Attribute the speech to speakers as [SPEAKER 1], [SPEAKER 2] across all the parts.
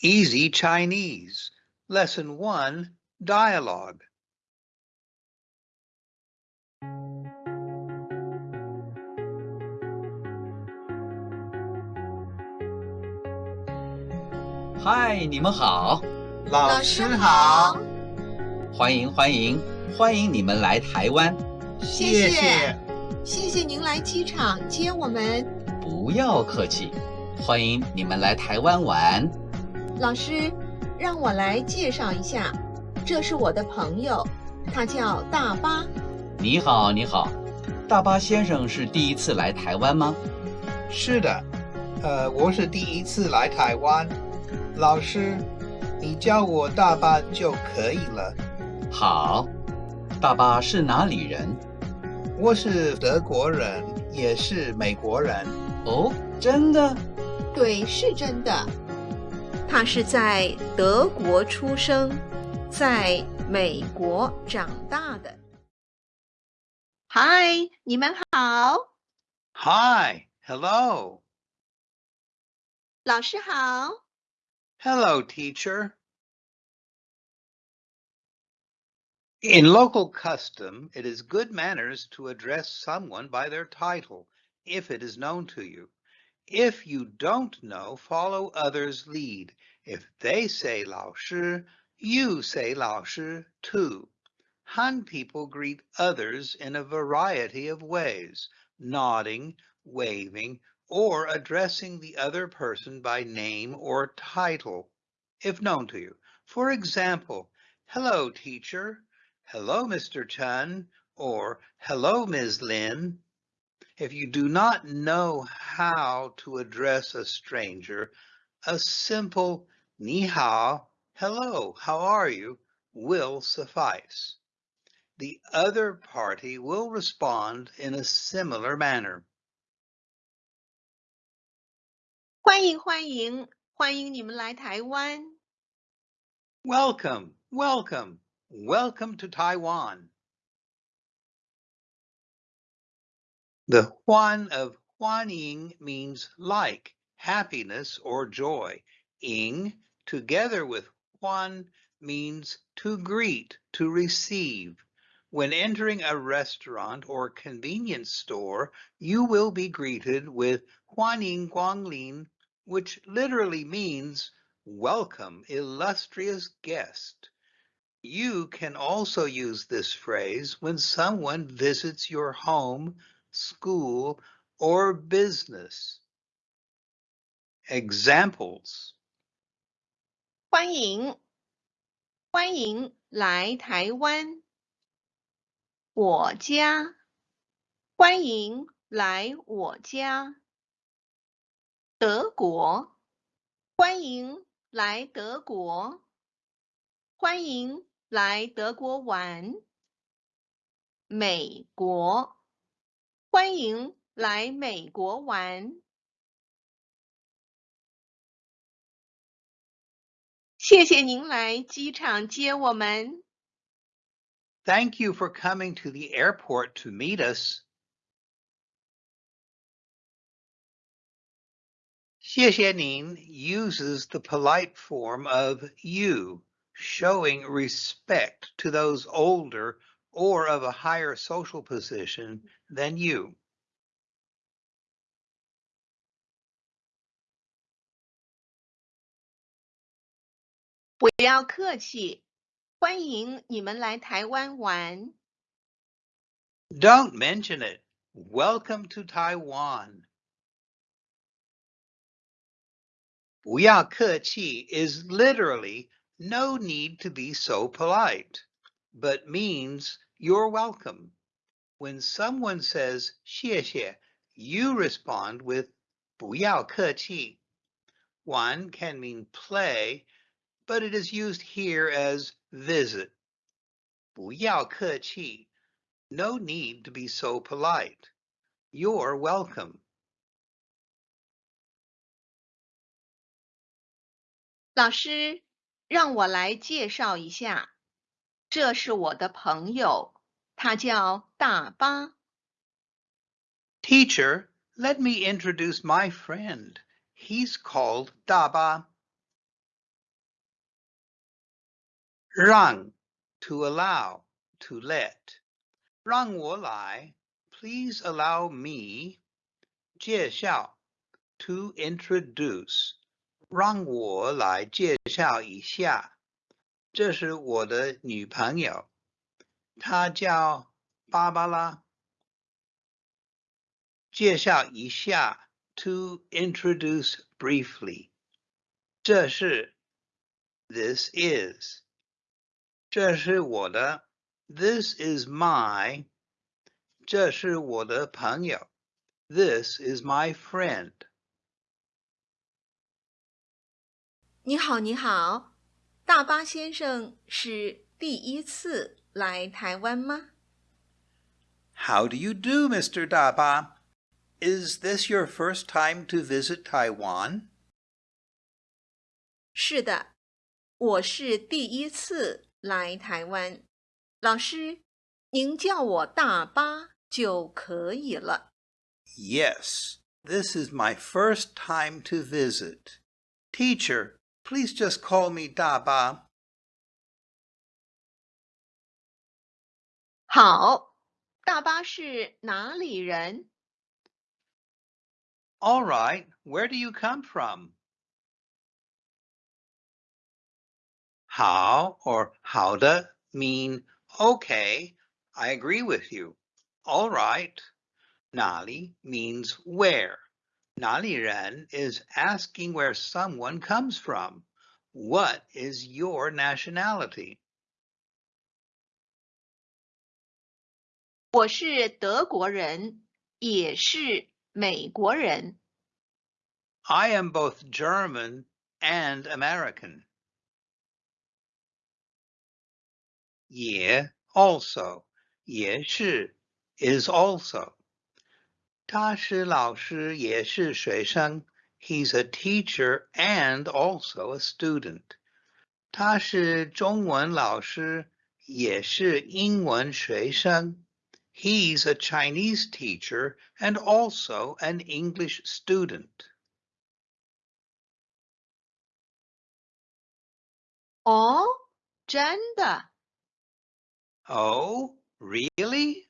[SPEAKER 1] Easy Chinese, Lesson 1, Dialogue.
[SPEAKER 2] 嗨，你们好，
[SPEAKER 1] 老
[SPEAKER 3] 师好，
[SPEAKER 2] 欢迎欢迎。欢迎你们来台湾，
[SPEAKER 3] 谢谢，谢谢您来机场接我们。
[SPEAKER 2] 不要客气，欢迎你们来台湾玩。
[SPEAKER 3] 老师，让我来介绍一下，这是我的朋友，他叫大巴。
[SPEAKER 2] 你好，你好，大巴先生是第一次来台湾吗？
[SPEAKER 1] 是的，呃，我是第一次来台湾。老师，你叫我大巴就可以了。
[SPEAKER 2] 好，大巴是哪里人？
[SPEAKER 1] 我是德国人，也是美国人。
[SPEAKER 2] 哦，真的？
[SPEAKER 3] 对，是真的。他是在德国出生，在美国长大的。嗨，你们好。
[SPEAKER 1] Hi，hello。
[SPEAKER 3] 老师好。
[SPEAKER 1] Hello, teacher. In local custom, it is good manners to address someone by their title, if it is known to you. If you don't know, follow others' lead. If they say 老师, you say 老师 too. Han people greet others in a variety of ways, nodding, waving, or addressing the other person by name or title, if known to you. For example, hello, teacher. Hello, Mr. Chen. Or hello, Ms. Lin. If you do not know how to address a stranger, a simple ni hao, hello, how are you, will suffice. The other party will respond in a similar manner.
[SPEAKER 3] 欢迎欢迎欢迎你们来台湾。
[SPEAKER 1] Welcome, welcome, welcome to Taiwan. The Huan of Huanying means like, happiness or joy. Ing, together with Huan, means to greet, to receive. When entering a restaurant or convenience store, you will be greeted with Huanying Guanglin, which literally means welcome, illustrious guest. You can also use this phrase when someone visits your home, school, or business. Examples
[SPEAKER 3] 欢迎欢迎来台湾。我家，欢迎来我家。德国，欢迎来德国。欢迎来德国玩。美国， 欢迎来美国玩。谢谢您来机场接我们。
[SPEAKER 1] Thank you for coming to the airport to meet us. 谢谢您 uses the polite form of you, showing respect to those older or of a higher social position than you.
[SPEAKER 3] 不要客气，欢迎你们来台湾玩。
[SPEAKER 1] Don't mention it. Welcome to Taiwan. 不要客气 is literally no need to be so polite, but means you're welcome. When someone says 谢谢, you respond with 不要客气. One can mean play, but it is used here as visit. 不要客气 no need to be so polite. You're welcome.
[SPEAKER 3] 老师，让我来介绍一下， 这是我的朋友，他叫大巴。
[SPEAKER 1] Teacher, let me introduce my friend. He's called Daba. 让 to allow, to let. 让我来 please allow me. 介绍 to introduce. 让我来介绍一下， 这是我的女朋友，她叫芭芭拉。介绍一下，to introduce briefly。这是，this is。这是我的，this is my。这是我的朋友，this is my friend。
[SPEAKER 3] 你好，你好，大巴先生是第一次来台湾吗？
[SPEAKER 1] How do you do, Mr. Daba? Is this your first time to visit Taiwan?
[SPEAKER 3] 是的，我是第一次来台湾。老师，您叫我大巴就可以了。
[SPEAKER 1] Yes, this is my first time to visit. Teacher, Please just call me Da Ba.
[SPEAKER 3] 好，大巴是哪里人？
[SPEAKER 1] All right, where do you come from? 好 or 好的 mean okay, I agree with you. All right. 哪里 means where. 哪里人 is asking where someone comes from. What is your nationality?
[SPEAKER 3] 我是德国人，也是美国人。
[SPEAKER 1] I am both German and American. 也 also 也是 is also. 他是老师，也是学生。He's a teacher and also a student. 他是中文老师，也是英文学生。He's a Chinese teacher and also an English student.
[SPEAKER 3] 哦，真的？
[SPEAKER 1] Oh, really?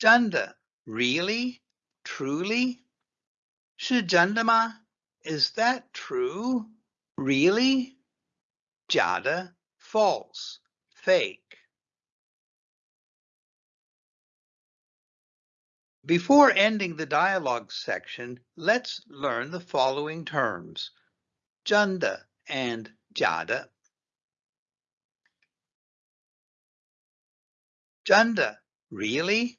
[SPEAKER 1] Janda, really? Truly? Shijandama, is that true? Really? Jada, false, fake. Before ending the dialogue section, let's learn the following terms, Janda and Jada. Janda, really?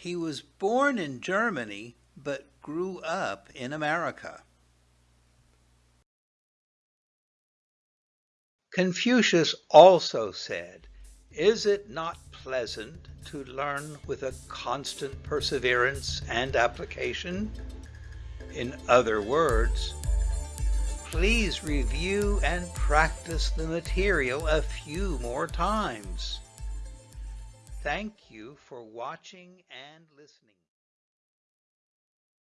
[SPEAKER 1] He was born in Germany but grew up in America. Confucius also said, Is it not pleasant to learn with a constant perseverance and application? In other words, please review and practice the material a few more times. Thank you for watching and listening.